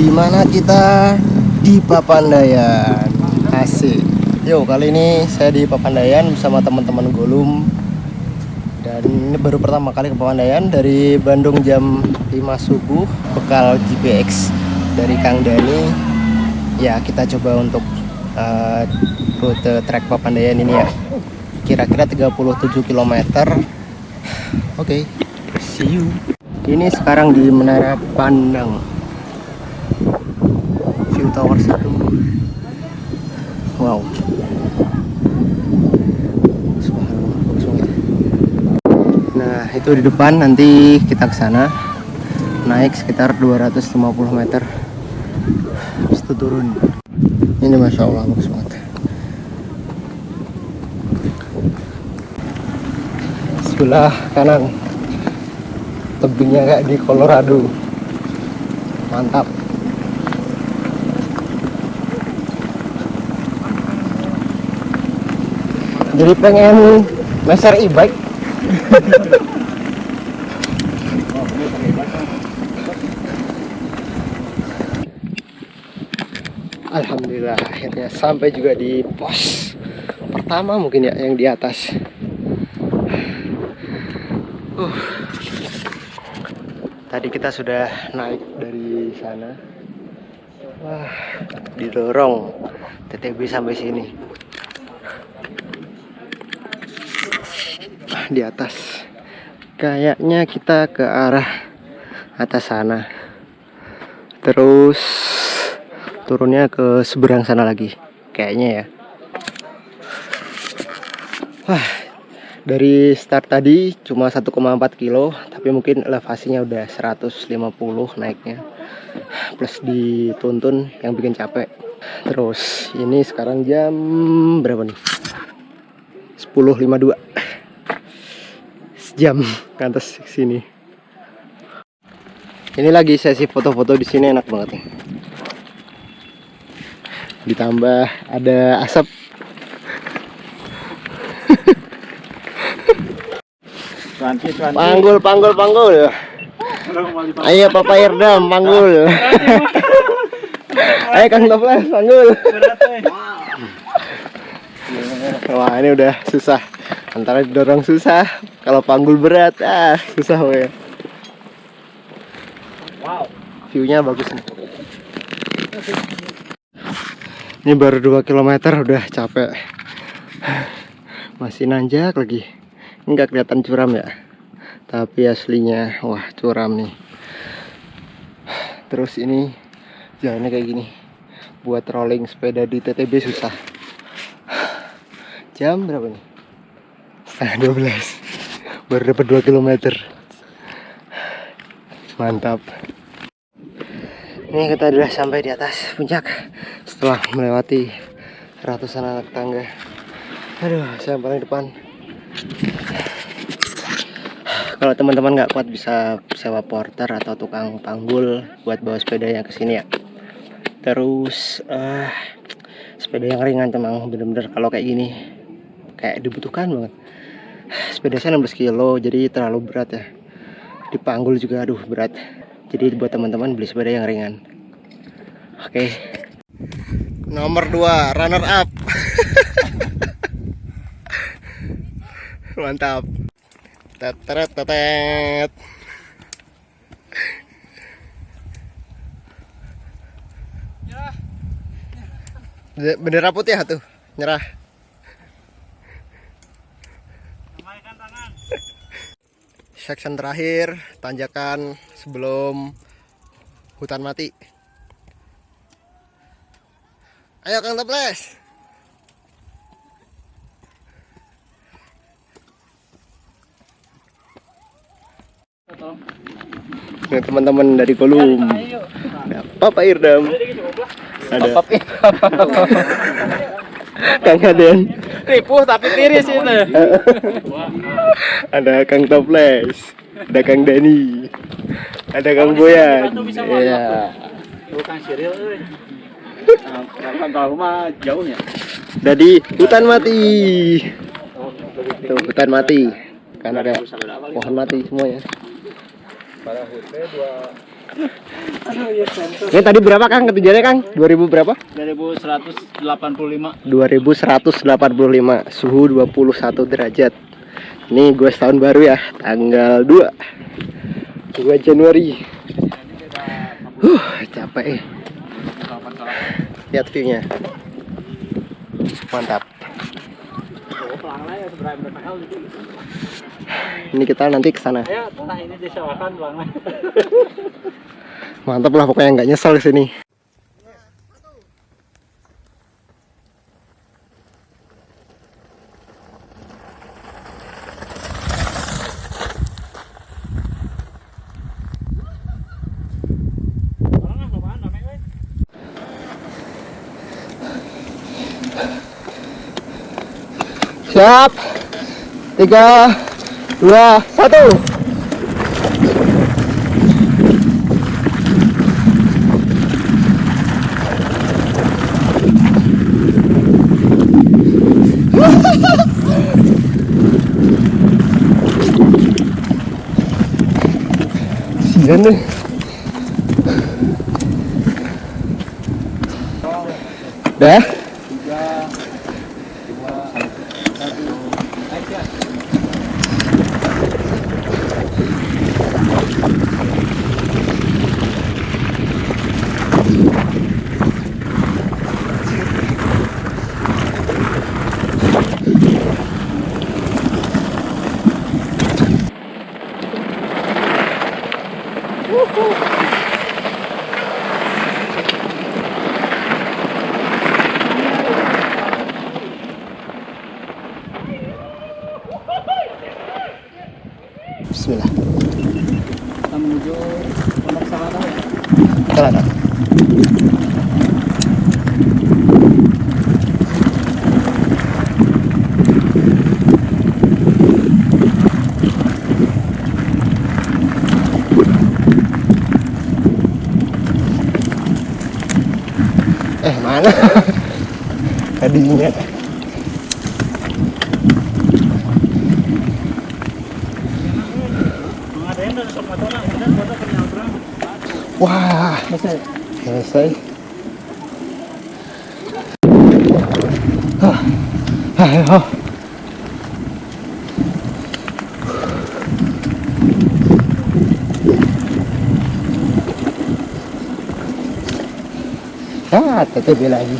Di mana kita? Di Papandayan. Asik. Yo kali ini saya di Papandayan bersama teman-teman Golum. Dan ini baru pertama kali ke Papandayan Dari Bandung jam 5 subuh Bekal GPX dari Kang Dani Ya kita coba untuk uh, rute trek Papandayan ini ya. Kira-kira 37 km Oke, okay, see you. Ini sekarang di Menara Pandang Tower 1 Wow. Nah itu di depan. Nanti kita ke sana. Naik sekitar 250 meter. Habis itu turun. Ini Masya Allah bagus banget. Sebelah kanan. Tebingnya kayak di Colorado. Mantap jadi pengen meser e-bike. Alhamdulillah akhirnya sampai juga di pos pertama mungkin ya yang di atas. Uh. Tadi kita sudah naik dari sana. Wah didorong TTB sampai sini di atas. Kayaknya kita ke arah atas sana. Terus turunnya ke seberang sana lagi kayaknya ya. Wah dari start tadi cuma 1,4 kilo tapi mungkin elevasinya udah 150 naiknya. Plus dituntun yang bikin capek. Terus ini sekarang jam berapa nih? 10.52 sejam ke atas sini ini lagi sesi foto-foto di sini enak banget nih ditambah ada asap Cuanti, cuanti. Panggul, panggul, panggul. Ayo Papa Irdam, panggul. Ayo Kang Toples, panggul. Wah ini udah susah. Antara didorong susah, kalau panggul berat, ah susah we. Wow. Viewnya bagus nih. Ini baru 2 km udah capek. Masih nanjak lagi nggak kelihatan curam ya tapi aslinya wah curam nih terus ini jalannya kayak gini buat rolling sepeda di TTB susah jam berapa nih setengah 12 baru dapat 2 km mantap. Ini kita sudah sampai di atas puncak setelah melewati ratusan anak tangga. Aduh saya paling depan. Kalau teman-teman nggak kuat bisa sewa porter atau tukang panggul buat bawa sepedanya ke sini ya. Terus uh, sepeda yang ringan memang bener-bener kalau kayak gini kayak dibutuhkan banget sepeda saya 16 kilo jadi terlalu berat ya. Dipanggul juga aduh berat. Jadi buat teman-teman beli sepeda yang ringan. Oke. Okay. nomor 2 runner up. Mantap. Teteret tetet. Bendera putih ya tuh? Nyerah section terakhir tanjakan sebelum hutan mati. Ayo Kang Toples. Ini teman-teman dari Kolum. Ada Papa Irdam. Ada Kang Aden. Ripuh tapi tiris itu. ada Kang Toples. Ada Kang Dani. Ada Kang Boyan. Iya. Bukan Siril euy. Kan tahu mah jauhnya. Jadi hutan mati. Tuh, hutan mati. Kan ada pohon mati semuanya. Pada hutnya dua ya. Ini tadi berapa Kang ketinggiannya Kang? 2000 berapa? 2185. 2185 suhu 21 derajat ini gue setahun baru ya tanggal 2 2 Januari huh capek eh. lihat view-nya mantap ini kita nanti ke sana. Tanah ini disewakan pelangnya. mantap lah pokoknya nggak nyesel di sini. Siap. Tiga dua satu Sian deh. Dah. Ada. Eh mana? Tadinya. Wah, Selesai. selesai. Hah. Ayo. Ah, TTB lagi.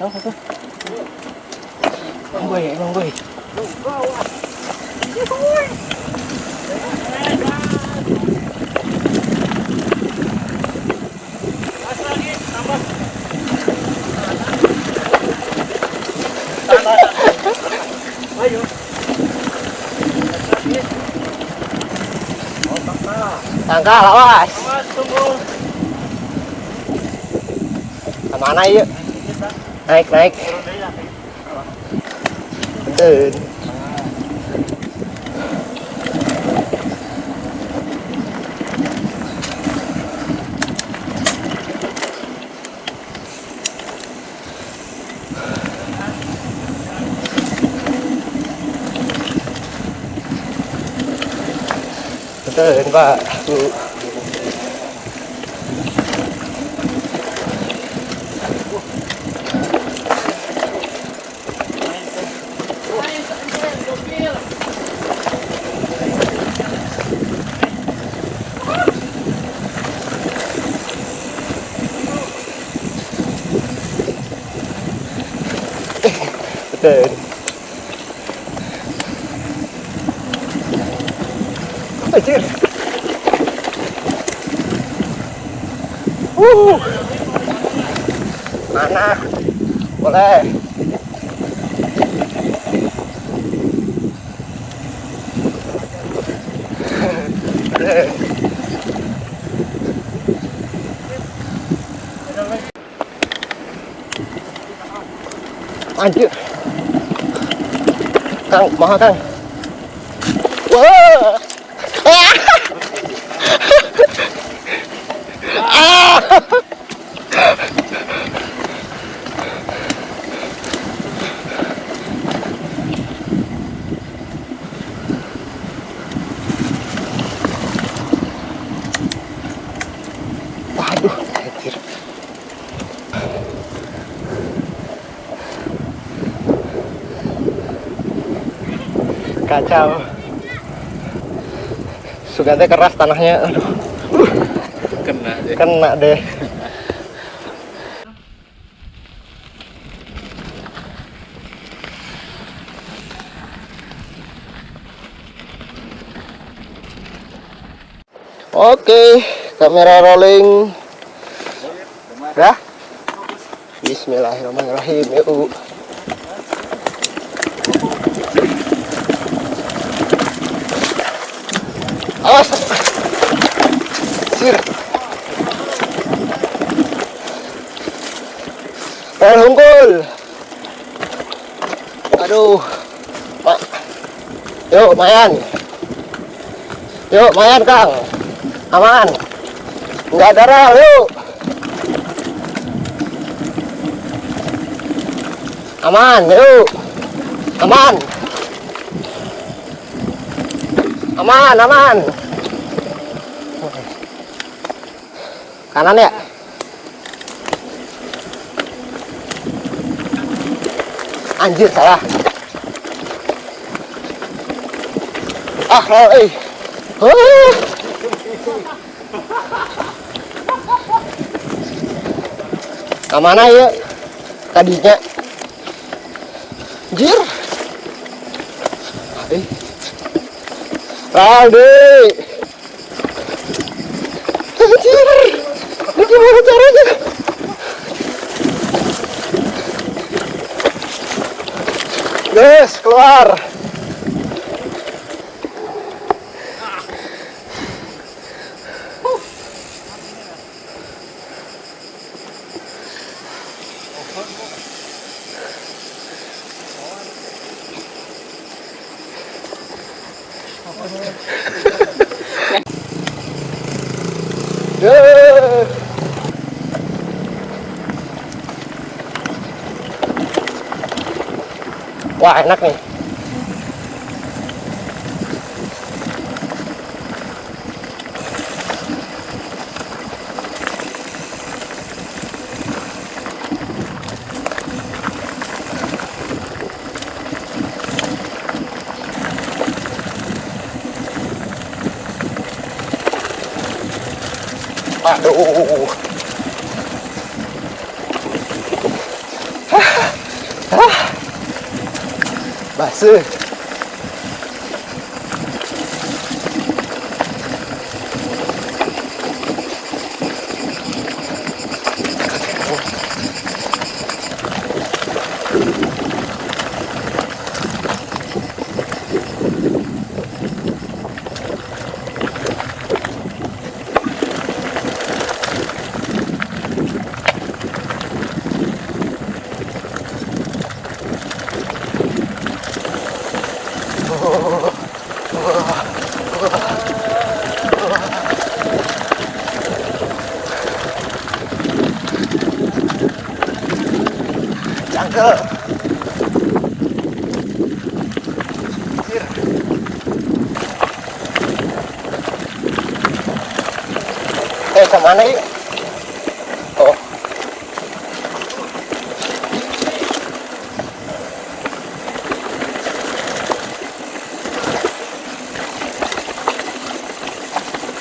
Tahu foto? Emang gue, emang gue. Ayo. Tangka lawas. Mas, tunggu. Ke mana yuk? Naik, naik. Betul. Betul, Pak. Bu. Betul. Uh. Mana? Boleh. Anjir. Kang, mahal Kang. Kacau Sugante keras tanahnya aduh Kena deh. kena deh Oke, kamera rolling. Dah. Bismillahirrahmanirrahim. Yuk. Awas. Sir. Rel hungkul. Aduh. Mak. Yuk, Mayan. Yuk, Mayan, Kang. Aman. Enggak rel, yuk. Aman, yuk. Aman. Aman, aman. Kanan ya? Anjir salah. Ah, rel, eh. Huh. Kamana ya? Tadinya. Anjir. Eh. Raldi. Anjir. Ini gimana caranya? Guys, keluar. Wah enak nih. Aduh. 是。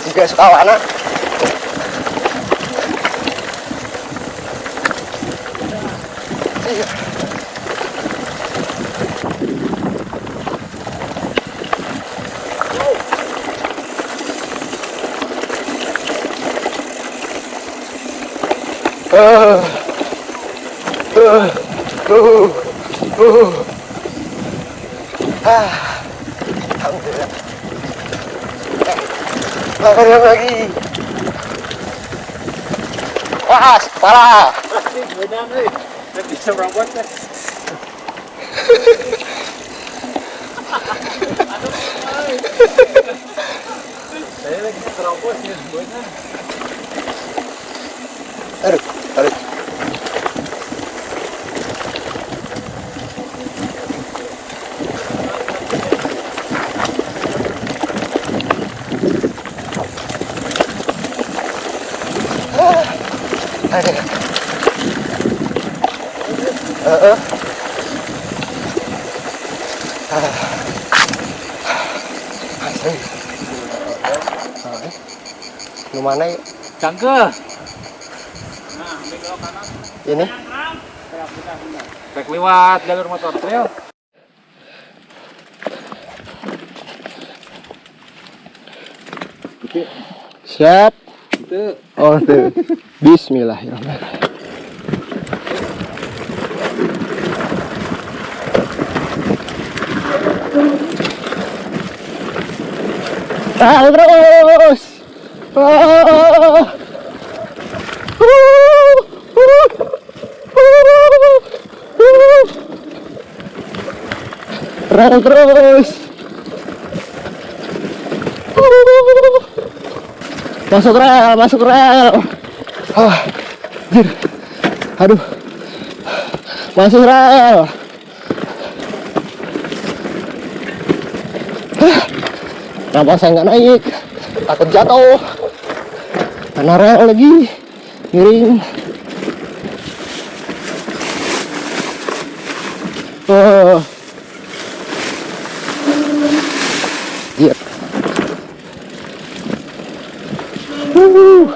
Juga suka warna. Iya. Uh, uh, uh, uh. Ah, Alhamdulillah. Eh, makan lagi. Wah, kepala. Benar nih. Bisa merawat kan? Saya lagi terobos ya semuanya. Aduh, Heeh. Ah. Mana yuk? Cangkeh. Ini? Rek lewat jalur motor trail. Siap. Itu Oh. Bismillahirrahmanirrahim. Ah, terus. Ah. Rel terus. Masuk rel, masuk rel. Ah, anjir. Aduh. Masuk rel. Kenapa saya nggak naik? Takut jatuh. Karena rel lagi miring. Oh. Iya. Wuh.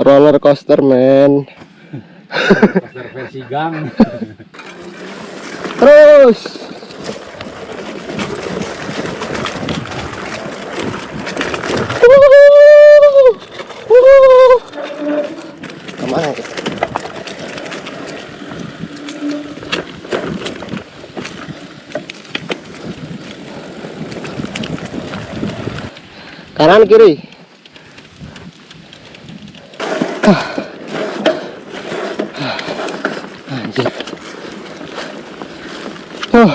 Roller coaster man. versi gang. Terus. Kanan kiri. Anjir. Oh.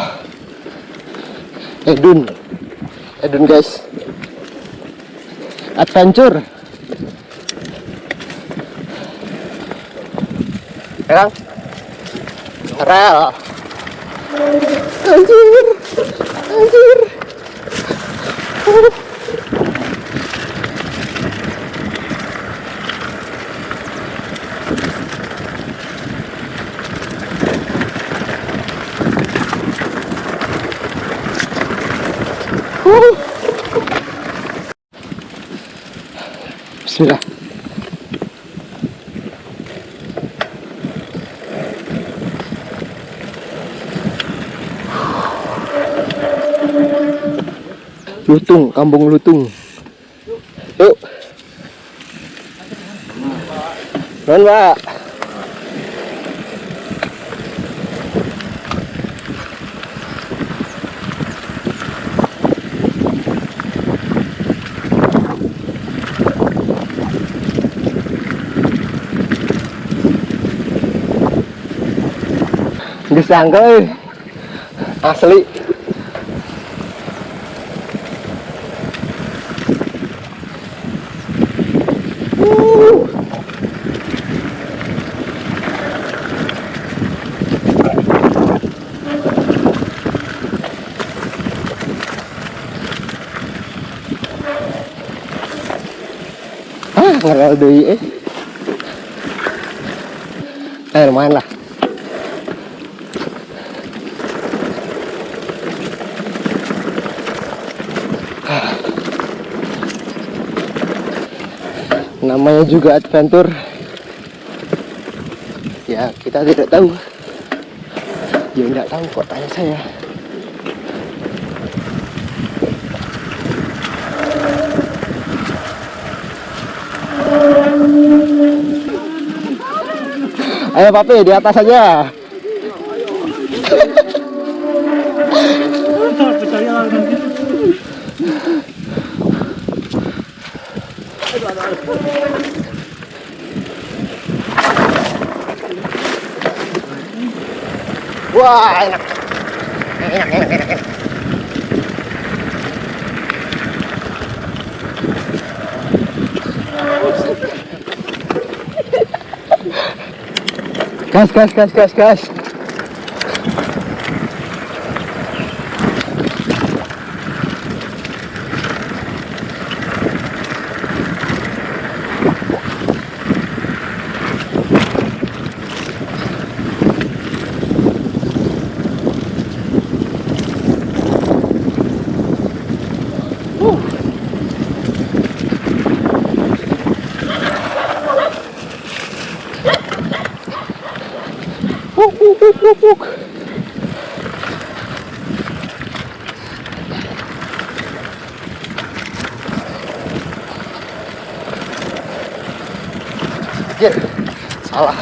Edun. Edun guys. Adventure. Sekarang. Rel. Anjir. Anjir. Uh. Bismillah. Lutung, kampung Lutung. Yuk. Non, Pak. Euy. Asli. Uh. Ah, ngerel deui eh. Eh, lumayan lah. namanya juga adventure ya kita tidak tahu ya tidak tahu kok tanya saya ayo papi di atas aja wah enak enak enak enak, enak. Cache, cache, cache, cache, cache. Wuk, wuk. Anjir, salah.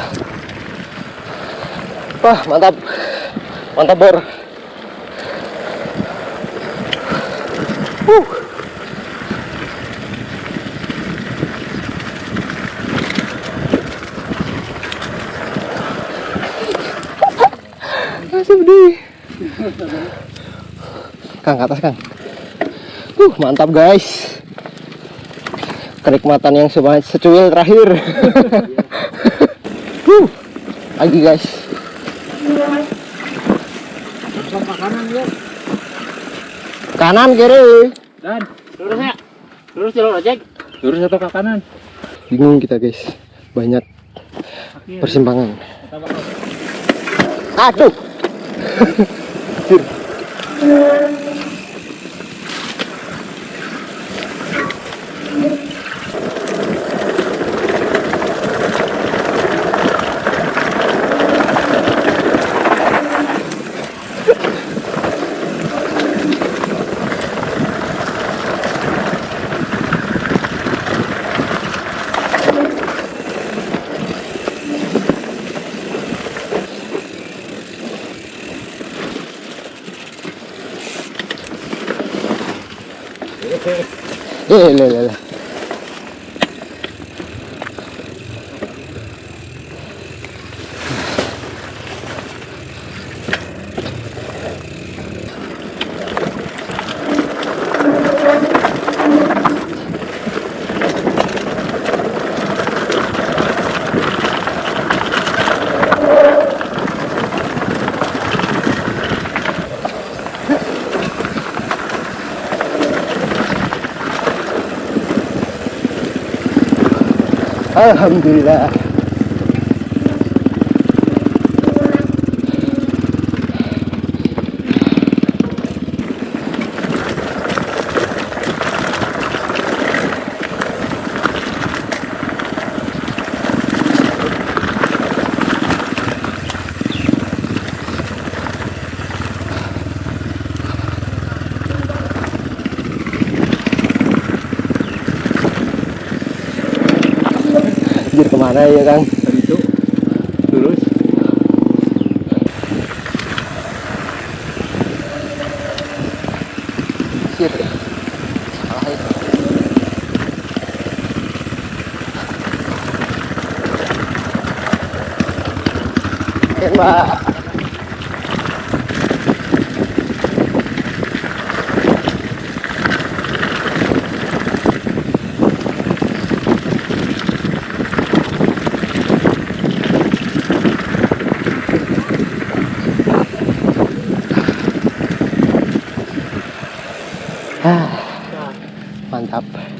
Wah, mantap. Mantap, Bor. Kang, ke atas, Kang. Uh, mantap, guys. Kenikmatan yang secuil terakhir. uh, lagi, guys. Kanan ya. Kanan, kiri. Dan lurus ya. Lurus jalur ojek. Lurus atau ke kanan? Bingung kita, guys. Banyak persimpangan. Aduh. Anjir. 来来来。Alhamdulillah. Ke mana ya Kang? Itu lurus. Anjir. Salah itu. Eh,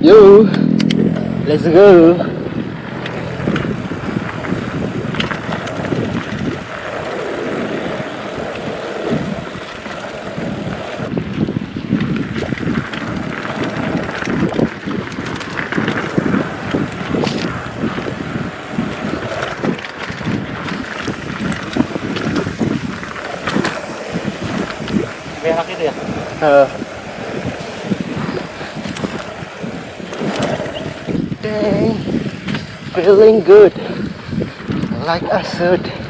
Yo, let's go. Berak itu ya. Uh, feeling good, like I should.